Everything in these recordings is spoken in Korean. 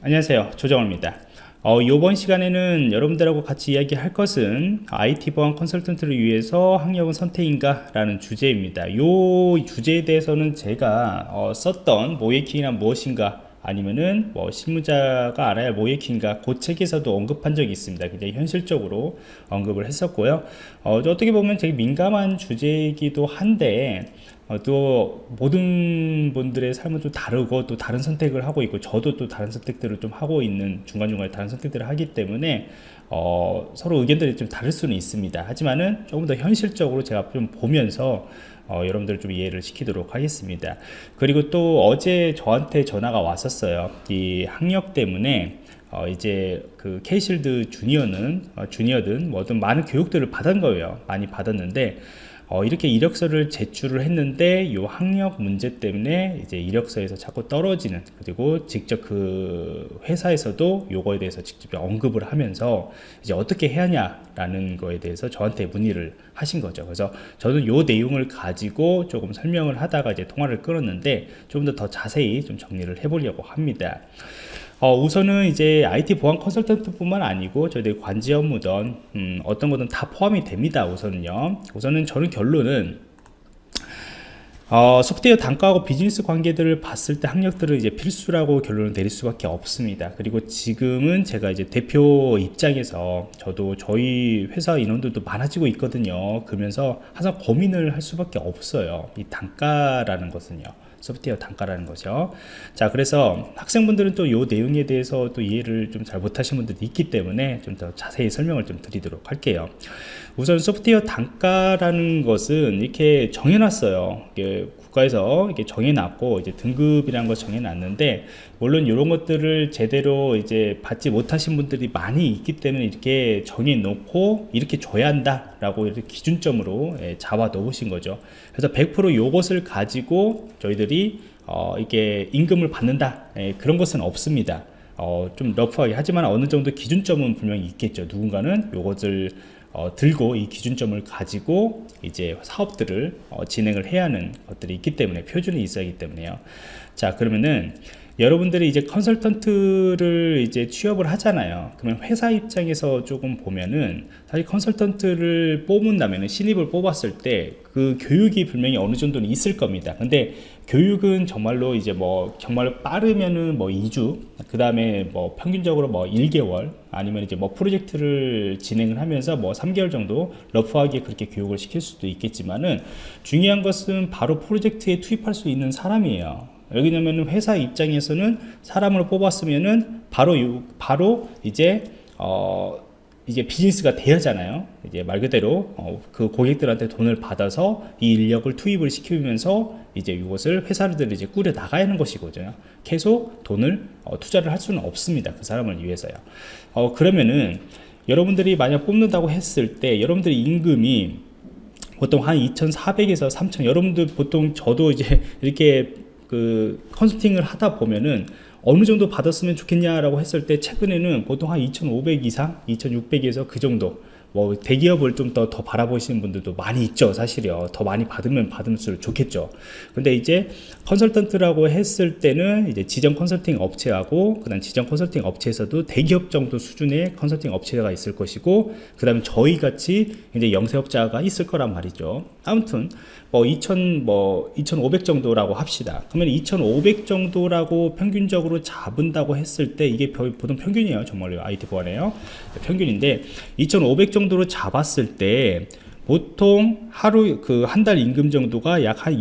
안녕하세요. 조정호입니다. 어, 이번 시간에는 여러분들하고 같이 이야기할 것은 IT 보안 컨설턴트를 위해서 학력은 선택인가 라는 주제입니다. 이 주제에 대해서는 제가 어, 썼던 모예킹이란 무엇인가 아니면은 뭐 실무자가 알아야 할 모예킹가 그 책에서도 언급한 적이 있습니다. 굉장히 현실적으로 언급을 했었고요. 어, 어떻게 보면 되게 민감한 주제이기도 한데 어, 또 모든 분들의 삶은 좀 다르고 또 다른 선택을 하고 있고 저도 또 다른 선택들을 좀 하고 있는 중간중간에 다른 선택들을 하기 때문에 어, 서로 의견들이 좀 다를 수는 있습니다. 하지만은 조금 더 현실적으로 제가 좀 보면서 어, 여러분들 좀 이해를 시키도록 하겠습니다. 그리고 또 어제 저한테 전화가 왔었어요. 이 학력 때문에 어, 이제 그 케이실드 주니어는 어, 주니어든 뭐든 많은 교육들을 받은 거예요. 많이 받았는데 어, 이렇게 이력서를 제출을 했는데 이 학력 문제 때문에 이제 이력서에서 자꾸 떨어지는 그리고 직접 그 회사에서도 요거에 대해서 직접 언급을 하면서 이제 어떻게 해야 하냐라는 거에 대해서 저한테 문의를 하신 거죠. 그래서 저는 요 내용을 가지고 조금 설명을 하다가 이제 통화를 끊었는데 좀 더 더 자세히 좀 정리를 해보려고 합니다. 어, 우선은 이제 IT 보안 컨설턴트 뿐만 아니고 저희들 관제 업무든 음, 어떤 거든 다 포함이 됩니다 우선은요 우선은 저는 결론은 어, 소프트웨어 단가하고 비즈니스 관계들을 봤을 때 학력들을 이제 필수라고 결론을 내릴 수밖에 없습니다. 그리고 지금은 제가 이제 대표 입장에서 저도 저희 회사 인원들도 많아지고 있거든요. 그러면서 항상 고민을 할 수밖에 없어요. 이 단가라는 것은요. 소프트웨어 단가라는 거죠. 자 그래서 학생분들은 또이 내용에 대해서 또 이해를 좀 잘 못하신 분들이 있기 때문에 좀 더 자세히 설명을 좀 드리도록 할게요. 우선 소프트웨어 단가라는 것은 이렇게 정해놨어요. 국가에서 이렇게 정해놨고 이제 등급이라는 걸 정해놨는데 물론 이런 것들을 제대로 이제 받지 못하신 분들이 많이 있기 때문에 이렇게 정해놓고 이렇게 줘야 한다 라고 이렇게 기준점으로 예, 잡아 놓으신 거죠. 그래서 100% 요것을 가지고 저희들이 어, 이게 임금을 받는다 예, 그런 것은 없습니다. 어, 좀 러프하게 하지만 어느 정도 기준점은 분명히 있겠죠. 누군가는 요것을 어, 들고 이 기준점을 가지고 이제 사업들을 어, 진행을 해야 하는 것들이 있기 때문에 표준이 있어야 하기 때문에요. 자 그러면은 여러분들이 이제 컨설턴트를 이제 취업을 하잖아요. 그러면 회사 입장에서 조금 보면은 사실 컨설턴트를 뽑는다면 신입을 뽑았을 때 그 교육이 분명히 어느 정도는 있을 겁니다. 근데 교육은 정말로 이제 뭐 정말 빠르면은 뭐 2주 그 다음에 뭐 평균적으로 뭐 1개월 아니면 이제 뭐 프로젝트를 진행을 하면서 뭐 3개월 정도 러프하게 그렇게 교육을 시킬 수도 있겠지만은 중요한 것은 바로 프로젝트에 투입할 수 있는 사람이에요 왜냐면 회사 입장에서는 사람을 뽑았으면은 바로 바로 이제 어 이제 비즈니스가 되야잖아요. 이제 말 그대로 어, 그 고객들한테 돈을 받아서 이 인력을 투입을 시키면서 이제 이것을 회사들이 이제 꾸려 나가야 하는 것이거든요. 계속 돈을 어, 투자를 할 수는 없습니다. 그 사람을 위해서요. 어, 그러면은 여러분들이 만약 뽑는다고 했을 때 여러분들의 임금이 보통 한 2,400에서 3,000 여러분들 보통 저도 이제 이렇게 그 컨설팅을 하다 보면은 어느 정도 받았으면 좋겠냐라고 했을 때 최근에는 보통 한 2,500 이상, 2,600에서 그 정도 뭐 대기업을 좀 더 더 바라보시는 분들도 많이 있죠 사실이요. 더 많이 받으면 받을수록 좋겠죠. 근데 이제 컨설턴트라고 했을 때는 이제 지정 컨설팅 업체하고 그 다음 지정 컨설팅 업체에서도 대기업 정도 수준의 컨설팅 업체가 있을 것이고 그 다음에 저희 같이 이제 영세업자가 있을 거란 말이죠. 아무튼 뭐 2000, 뭐 2500 정도라고 합시다. 그러면 2500 정도라고 평균적으로 잡은다고 했을 때 이게 보통 평균이에요. 정말로 IT 보안에요. 평균인데 2500 정도로 잡았을 때 보통 하루 그 한 달 임금 정도가 약 한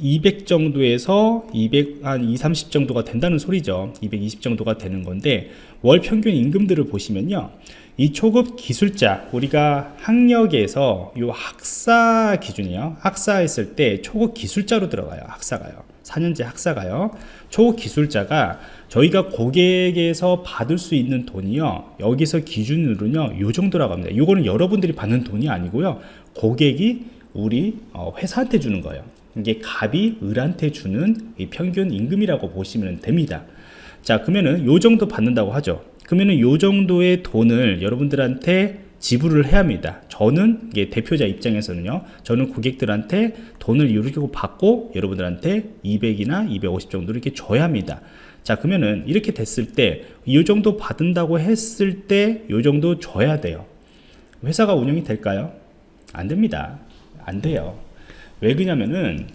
200 정도에서 200, 한 2, 30 정도가 된다는 소리죠. 220 정도가 되는 건데, 월 평균 임금들을 보시면요. 이 초급 기술자, 우리가 학력에서 요 학사 기준이요. 학사 했을 때 초급 기술자로 들어가요. 학사가요. 4년제 학사가요. 초급 기술자가 저희가 고객에서 받을 수 있는 돈이요 여기서 기준으로는요 요 정도라고 합니다 이거는 여러분들이 받는 돈이 아니고요 고객이 우리 어, 회사한테 주는 거예요 이게 갑이 을한테 주는 평균 임금이라고 보시면 됩니다 자 그러면은 요 정도 받는다고 하죠 그러면은 요 정도의 돈을 여러분들한테 지불을 해야 합니다. 저는 대표자 입장에서는요. 저는 고객들한테 돈을 이렇게 받고 여러분들한테 200이나 250 정도 이렇게 줘야 합니다. 자 그러면은 이렇게 됐을 때 이 정도 받은다고 했을 때 이 정도 줘야 돼요. 회사가 운영이 될까요? 안 됩니다. 안 돼요. 왜 그러냐면은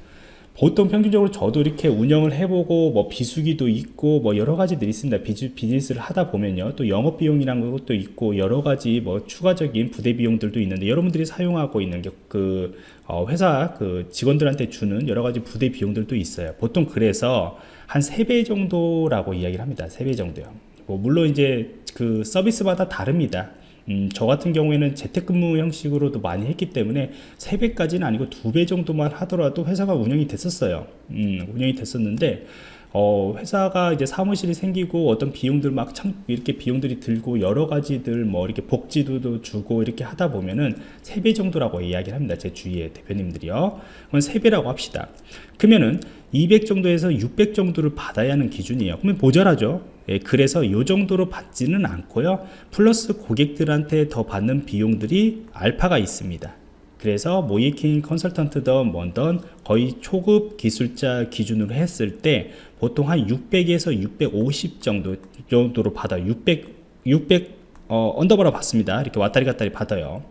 보통 평균적으로 저도 이렇게 운영을 해보고 뭐 비수기도 있고 뭐 여러 가지들이 있습니다. 비즈, 비즈니스를 하다 보면요. 또 영업 비용이라는 것도 있고 여러 가지 뭐 추가적인 부대 비용들도 있는데 여러분들이 사용하고 있는 게그 어, 회사 그 직원들한테 주는 여러 가지 부대 비용들도 있어요. 보통 그래서 한 3배 정도라고 이야기를 합니다. 3배 정도요. 뭐 물론 이제 그 서비스마다 다릅니다. 음, 저 같은 경우에는 재택근무 형식으로도 많이 했기 때문에 3배까지는 아니고 2배 정도만 하더라도 회사가 운영이 됐었어요. 음, 운영이 됐었는데, 어, 회사가 이제 사무실이 생기고 어떤 비용들 막 참, 이렇게 비용들이 들고 여러 가지들 뭐 이렇게 복지도 주고 이렇게 하다 보면은 3배 정도라고 이야기를 합니다. 제 주위의 대표님들이요. 그건 3배라고 합시다. 그러면은 200 정도에서 600 정도를 받아야 하는 기준이에요. 그러면 모자라죠. 예, 그래서 이 정도로 받지는 않고요. 플러스 고객들한테 더 받는 비용들이 알파가 있습니다. 그래서 모이킹 컨설턴트든 뭐든 거의 초급 기술자 기준으로 했을 때 보통 한 600에서 650 정도 정도로 받아 600 600 어, 언더바로 받습니다. 이렇게 왔다리 갔다리 받아요.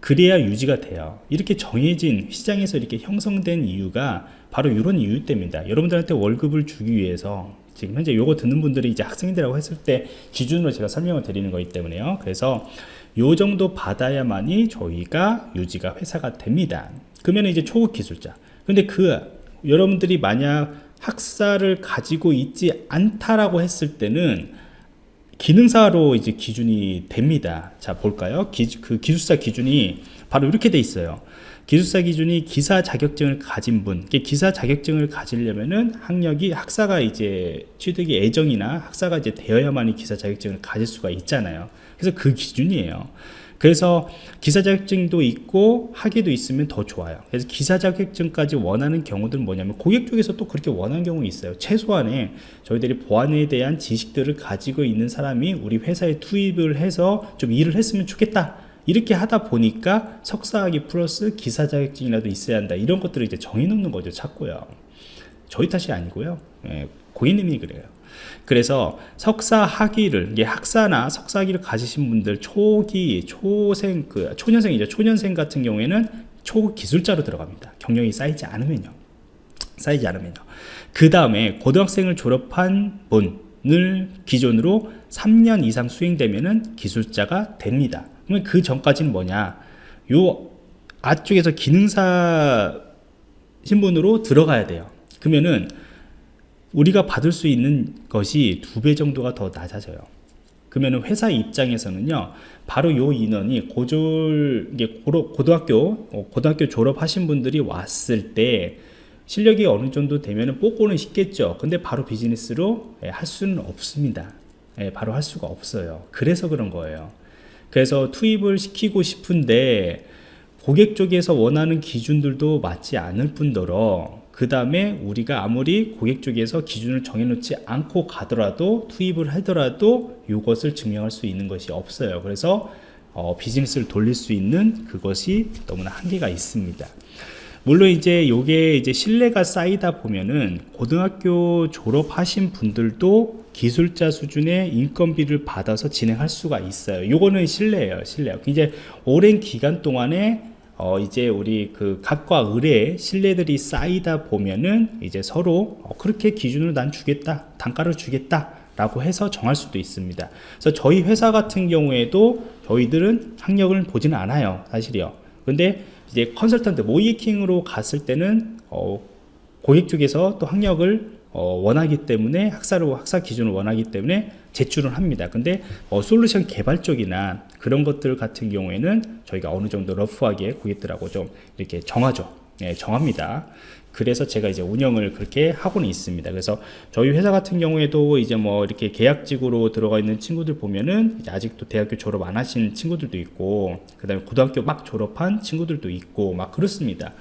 그래야 유지가 돼요. 이렇게 정해진 시장에서 이렇게 형성된 이유가 바로 이런 이유 때문입니다. 여러분들한테 월급을 주기 위해서 지금 현재 요거 듣는 분들이 이제 학생들이라고 했을 때 기준으로 제가 설명을 드리는 거기 때문에요. 그래서 요 정도 받아야만이 저희가 유지가 회사가 됩니다. 그러면 이제 초급 기술자. 근데 그 여러분들이 만약 학사를 가지고 있지 않다라고 했을 때는 기능사로 이제 기준이 됩니다. 자, 볼까요? 기, 그 기술사 기준이 바로 이렇게 돼 있어요. 기술사 기준이 기사 자격증을 가진 분, 기사 자격증을 가지려면은 학력이 학사가 이제 취득이 애정이나 학사가 이제 되어야만이 기사 자격증을 가질 수가 있잖아요. 그래서 그 기준이에요. 그래서 기사 자격증도 있고 학위도 있으면 더 좋아요. 그래서 기사 자격증까지 원하는 경우들은 뭐냐면 고객 쪽에서 또 그렇게 원하는 경우 있어요. 최소한의 저희들이 보안에 대한 지식들을 가지고 있는 사람이 우리 회사에 투입을 해서 좀 일을 했으면 좋겠다. 이렇게 하다 보니까 석사학위 플러스 기사 자격증이라도 있어야 한다. 이런 것들을 이제 정해놓는 거죠. 찾고요. 저희 탓이 아니고요. 예, 고객님이 그래요. 그래서 석사 학위를 이게 학사나 석사 학위를 가지신 분들 초기 초생 그 초년생이죠. 초년생 같은 경우에는 초기술자로 들어갑니다. 경력이 쌓이지 않으면요. 쌓이지 않으면요. 그 다음에 고등학생을 졸업한 분을 기준으로 3년 이상 수행되면은 기술자가 됩니다. 그러면 그 전까지는 뭐냐? 요 앞쪽에서 기능사 신분으로 들어가야 돼요. 그러면은 우리가 받을 수 있는 것이 두 배 정도가 더 낮아져요. 그러면 회사 입장에서는요, 바로 요 인원이 고졸, 고등학교, 어, 고등학교 졸업하신 분들이 왔을 때 실력이 어느 정도 되면 뽑고는 싶겠죠. 근데 바로 비즈니스로 예, 할 수는 없습니다. 예, 바로 할 수가 없어요. 그래서 그런 거예요. 그래서 투입을 시키고 싶은데 고객 쪽에서 원하는 기준들도 맞지 않을 뿐더러 그 다음에 우리가 아무리 고객 쪽에서 기준을 정해놓지 않고 가더라도 투입을 하더라도 이것을 증명할 수 있는 것이 없어요. 그래서 어, 비즈니스를 돌릴 수 있는 그것이 너무나 한계가 있습니다. 물론 이제 요게 이제 신뢰가 쌓이다 보면은 고등학교 졸업하신 분들도 기술자 수준의 인건비를 받아서 진행할 수가 있어요. 요거는 신뢰예요, 신뢰. 이제 오랜 기간 동안에 어 이제 우리 그 갑과 을의 신뢰들이 쌓이다 보면은 이제 서로 어 그렇게 기준을 난 주겠다 단가를 주겠다 라고 해서 정할 수도 있습니다. 그래서 저희 회사 같은 경우에도 저희들은 학력을 보지는 않아요 사실이요. 근데 이제 컨설턴트 모이킹으로 갔을 때는 어 고객 쪽에서 또 학력을 어, 원하기 때문에 학사로 학사 기준을 원하기 때문에 제출을 합니다. 근데 어, 솔루션 개발 쪽이나 그런 것들 같은 경우에는 저희가 어느 정도 러프하게 고객들하고 좀 이렇게 정하죠. 예, 정합니다. 그래서 제가 이제 운영을 그렇게 하고는 있습니다. 그래서 저희 회사 같은 경우에도 이제 뭐 이렇게 계약직으로 들어가 있는 친구들 보면은 아직도 대학교 졸업 안 하신 친구들도 있고, 그 다음에 고등학교 막 졸업한 친구들도 있고, 막 그렇습니다.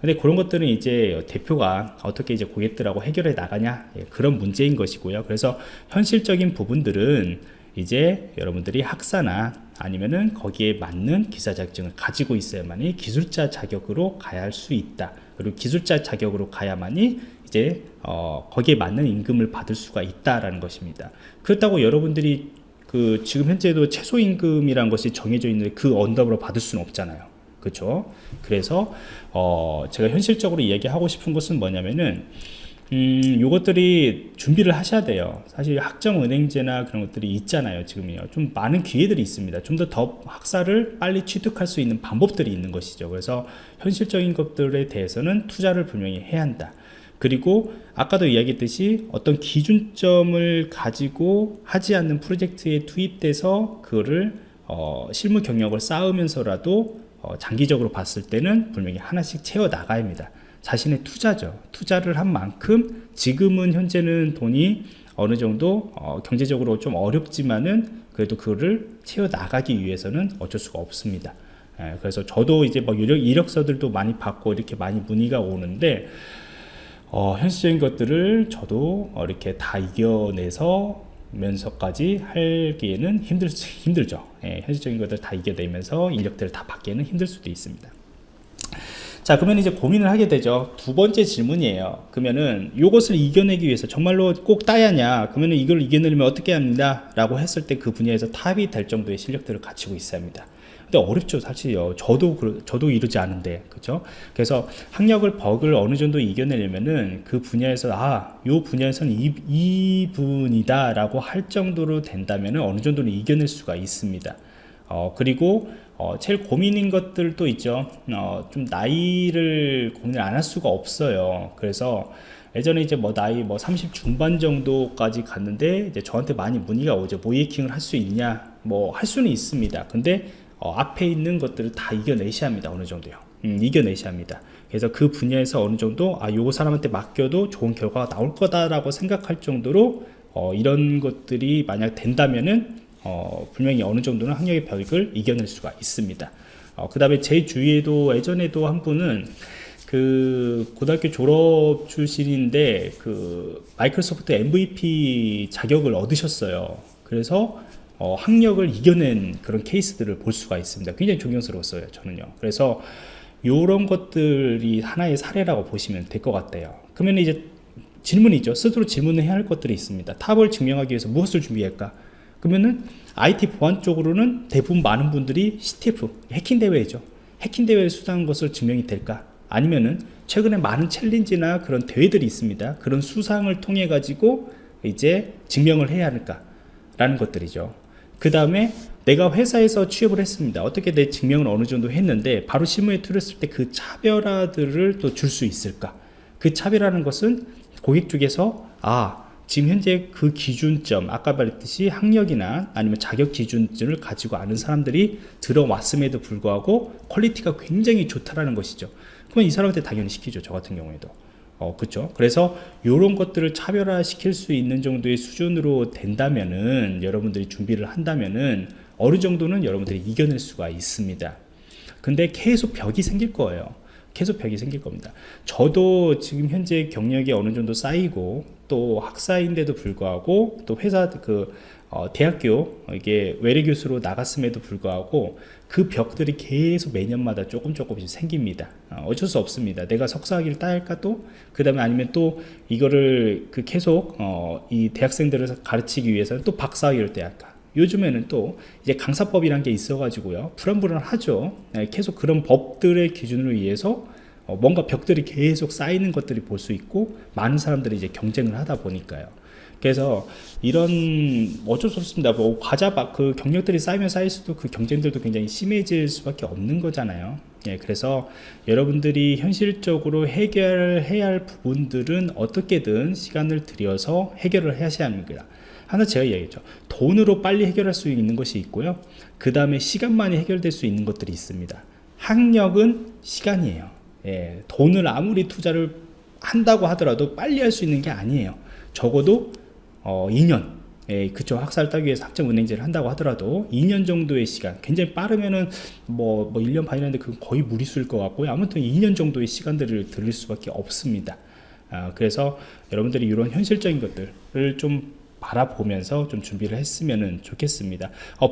근데 그런 것들은 이제 대표가 어떻게 이제 고객들하고 해결해 나가냐 예, 그런 문제인 것이고요. 그래서 현실적인 부분들은 이제 여러분들이 학사나 아니면은 거기에 맞는 기사 자격증을 가지고 있어야만이 기술자 자격으로 가야 할 수 있다. 그리고 기술자 자격으로 가야만이 이제 어, 거기에 맞는 임금을 받을 수가 있다라는 것입니다. 그렇다고 여러분들이 그 지금 현재도 최소 임금이라는 것이 정해져 있는데 그 언더로 받을 수는 없잖아요. 그렇죠? 그래서 어, 제가 현실적으로 이야기하고 싶은 것은 뭐냐면은 음, 요것들이 준비를 하셔야 돼요. 사실 학점은행제나 그런 것들이 있잖아요. 지금요. 좀 많은 기회들이 있습니다. 좀 더 더 학사를 빨리 취득할 수 있는 방법들이 있는 것이죠. 그래서 현실적인 것들에 대해서는 투자를 분명히 해야 한다. 그리고 아까도 이야기했듯이 어떤 기준점을 가지고 하지 않는 프로젝트에 투입돼서 그거를 어, 실무 경력을 쌓으면서라도 어, 장기적으로 봤을 때는 분명히 하나씩 채워 나가야 합니다. 자신의 투자죠. 투자를 한 만큼 지금은 현재는 돈이 어느 정도 어, 경제적으로 좀 어렵지만은 그래도 그거를 채워 나가기 위해서는 어쩔 수가 없습니다. 예, 그래서 저도 이제 뭐 이력, 이력서들도 많이 받고 이렇게 많이 문의가 오는데 어, 현실적인 것들을 저도 어, 이렇게 다 이겨내서 면서까지 하기에는 힘들 수, 힘들죠. 예, 현실적인 것들 다 이겨내면서 인력들을 다 받기에는 힘들 수도 있습니다. 자 그러면 이제 고민을 하게 되죠. 두 번째 질문이에요. 그러면은 이것을 이겨내기 위해서 정말로 꼭 따야냐? 그러면은 이걸 이겨내려면 어떻게 합니다? 라고 했을 때 그 분야에서 탑이 될 정도의 실력들을 갖추고 있어야 합니다 근데 어렵죠 사실요 저도 그, 저도 이러지 않은데 그죠 그래서 학력을 버그를 어느 정도 이겨내려면은 그 분야에서 아요 분야에서는 이, 이 분이다 라고 할 정도로 된다면은 어느 정도는 이겨낼 수가 있습니다 어, 그리고 어, 제일 고민인 것들도 있죠. 어, 좀 나이를 고민을 안 할 수가 없어요. 그래서 예전에 이제 뭐 나이 뭐 30 중반 정도까지 갔는데 이제 저한테 많이 문의가 오죠. 모이킹을 할 수 있냐? 뭐 할 수는 있습니다. 근데 어, 앞에 있는 것들을 다 이겨내셔야 합니다. 어느 정도요. 음, 이겨내셔야 합니다. 그래서 그 분야에서 어느 정도 아 요거 사람한테 맡겨도 좋은 결과가 나올 거다라고 생각할 정도로 어, 이런 것들이 만약 된다면은 어, 분명히 어느 정도는 학력의 벽을 이겨낼 수가 있습니다. 어, 그 다음에 제 주위에도 예전에도 한 분은 그 고등학교 졸업 출신인데 그 마이크로소프트 MVP 자격을 얻으셨어요. 그래서 어, 학력을 이겨낸 그런 케이스들을 볼 수가 있습니다. 굉장히 존경스러웠어요. 저는요. 그래서 이런 것들이 하나의 사례라고 보시면 될 것 같아요. 그러면 이제 질문이죠. 스스로 질문을 해야 할 것들이 있습니다. 탑을 증명하기 위해서 무엇을 준비할까? 그러면은 IT 보안 쪽으로는 대부분 많은 분들이 CTF 해킹 대회죠. 해킹 대회에 수상한 것을 증명이 될까? 아니면은 최근에 많은 챌린지나 그런 대회들이 있습니다. 그런 수상을 통해 가지고 이제 증명을 해야 할까? 라는 것들이죠. 그 다음에 내가 회사에서 취업을 했습니다. 어떻게 내 증명을 어느 정도 했는데 바로 실무에 들었을 때 그 차별화들을 또 줄 수 있을까? 그 차별화라는 것은 고객 쪽에서 아 지금 현재 그 기준점 아까 말했듯이 학력이나 아니면 자격 기준점을 가지고 아는 사람들이 들어왔음에도 불구하고 퀄리티가 굉장히 좋다라는 것이죠 그러면 이 사람한테 당연히 시키죠 저 같은 경우에도 어, 그쵸. 그래서 이런 것들을 차별화 시킬 수 있는 정도의 수준으로 된다면은 여러분들이 준비를 한다면은 어느 정도는 여러분들이 이겨낼 수가 있습니다. 근데 계속 벽이 생길 거예요. 계속 벽이 생길 겁니다. 저도 지금 현재 경력이 어느 정도 쌓이고 또 학사인데도 불구하고 또 회사 그 어, 대학교 이게 외래 교수로 나갔음에도 불구하고 그 벽들이 계속 매년마다 조금 조금씩 생깁니다. 어, 쩔수 없습니다. 내가 석사학위를 따야 할까 또? 그 다음에 아니면 또 이거를 그 계속 어, 이 대학생들을 가르치기 위해서는 또 박사학위를 따야 할까? 요즘에는 또 이제 강사법이란 게 있어가지고요. 불안불안하죠. 네, 계속 그런 법들의 기준으로 의해서 어, 뭔가 벽들이 계속 쌓이는 것들이 볼 수 있고 많은 사람들이 이제 경쟁을 하다 보니까요. 그래서 이런 어쩔 수 없습니다. 뭐 과자 그 경력들이 쌓이면 쌓일수록 그 경쟁들도 굉장히 심해질 수밖에 없는 거잖아요. 예, 그래서 여러분들이 현실적으로 해결해야 할 부분들은 어떻게든 시간을 들여서 해결을 하셔야 합니다. 하나 제가 얘기했죠. 돈으로 빨리 해결할 수 있는 것이 있고요. 그 다음에 시간만이 해결될 수 있는 것들이 있습니다. 학력은 시간이에요. 예, 돈을 아무리 투자를 한다고 하더라도 빨리 할 수 있는 게 아니에요. 적어도 어, 2년 예, 그쵸 학사를 따기 위해서 학점은행제를 한다고 하더라도 2년 정도의 시간 굉장히 빠르면은 뭐, 뭐 1년 반이라는데 그건 거의 무리수일 것 같고요 아무튼 2년 정도의 시간들을 들릴 수밖에 없습니다 아, 그래서 여러분들이 이런 현실적인 것들을 좀 바라보면서 좀 준비를 했으면 좋겠습니다. 어,